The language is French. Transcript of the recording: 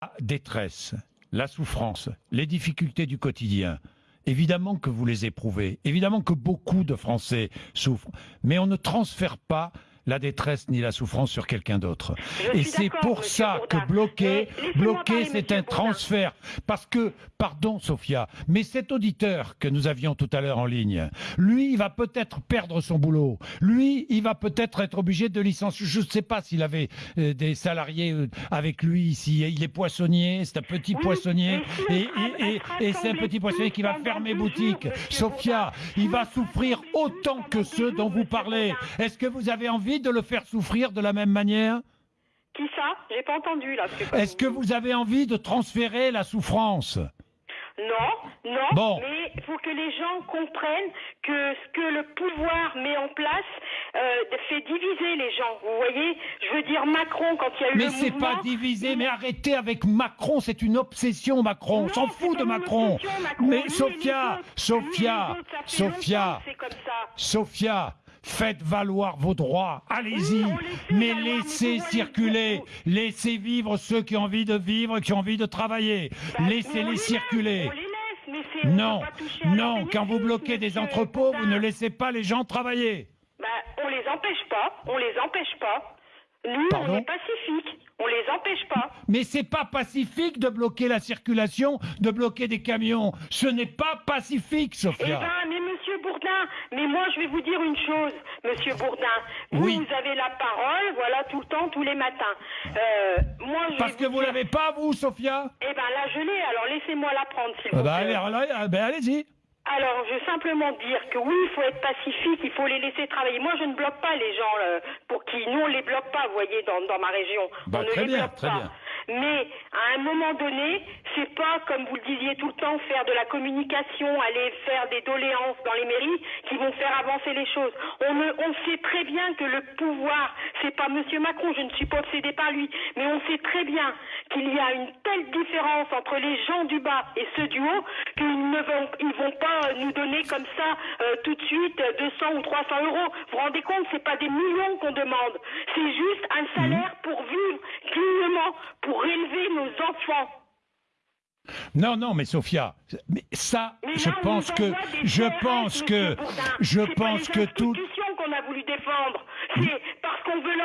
La détresse, la souffrance, les difficultés du quotidien, évidemment que vous les éprouvez, évidemment que beaucoup de Français souffrent, mais on ne transfère pas la détresse ni la souffrance sur quelqu'un d'autre. Et c'est pour ça que bloquer, bloquer, c'est un transfert. Parce que, pardon Sophia, mais cet auditeur que nous avions tout à l'heure en ligne, lui, il va peut-être perdre son boulot. Lui, il va peut-être être obligé de licencier. Je ne sais pas s'il avait euh, des salariés euh, avec lui ici. Il est poissonnier, c'est un petit poissonnier. Et, et c'est un petit poissonnier qui va fermer boutique. Sophia, il va souffrir autant que ceux dont vous parlez. Est-ce que vous avez envie de le faire souffrir de la même manière Qui ça? J'ai pas entendu là. Est-ce que vous avez envie de transférer la souffrance? Non, non, mais il faut que les gens comprennent que ce que le pouvoir met en place euh, fait diviser les gens. Vous voyez, je veux dire Macron quand il y a eu mais le mouvement. Mais c'est pas diviser, mais arrêtez avec Macron, c'est une obsession Macron. On s'en fout de Macron. Mais Sophia, Sophia, Sophia, Sophia, Faites valoir vos droits, allez-y, mais laissez circuler, laissez vivre ceux qui ont envie de vivre, qui ont envie de travailler, bah, laissez-les circuler. non, non, quand vous bloquez des entrepôts, vous ne laissez pas les gens travailler. Bah, on les empêche pas, on les empêche pas. Nous, on est pacifiques. On les empêche pas. Mais c'est pas pacifique de bloquer la circulation, de bloquer des camions. Ce n'est pas pacifique, Sophia. Eh ben, Bourdin, mais moi je vais vous dire une chose, Monsieur Bourdin. Vous, oui. vous avez la parole, voilà, tout le temps, tous les matins. Euh, moi, je Parce que vous l'avez pas, vous, Sophia Eh ben là, je l'ai. Alors laissez-moi la prendre, s'il ah vous bah, plaît. Allez, ben, allez-y. Alors, je veux simplement dire que oui, il faut être pacifique, il faut les laisser travailler. Moi, je ne bloque pas les gens euh, pour qui nous on les bloque pas, vous voyez, dans, dans ma région. Bah, on ne très les bien, bloque très pas. bien. Mais à un moment donné, c'est pas comme vous le disiez tout le temps, faire de la communication, aller faire des doléances dans les mairies qui vont faire avancer les choses. On, sait très bien que le pouvoir, c'est pas Monsieur Macron, je ne suis pas obsédée par lui, mais on sait très bien qu'il y a une telle différence entre les gens du bas et ceux du haut qu'ils ne vont pas nous donner comme ça euh, tout de suite 200 ou 300 euros. Vous vous rendez compte, c'est pas des millions qu'on demande, c'est juste un salaire pour vivre dignement, pour élever nos enfants. Non, non, mais Sophia, mais ça, je pense que, je pense que, je pense que tout. qu'on a voulu défendre, c'est parce qu'on veut